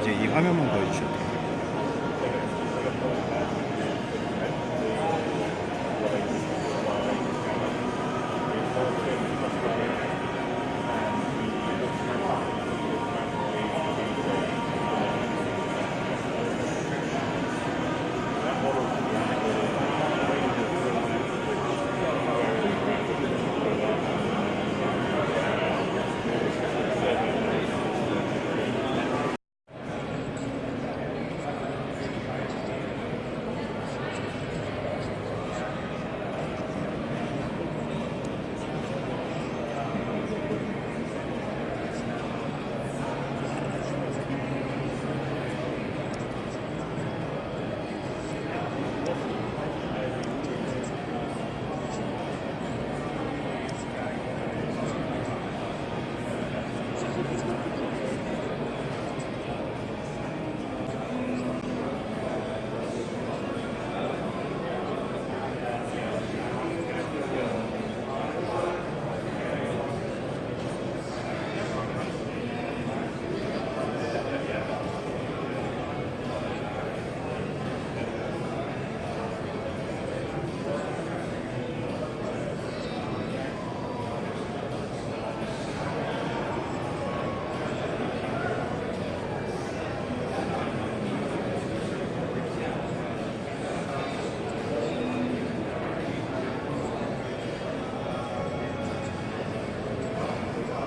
이제 이 화면만 보여주셔도 돼요.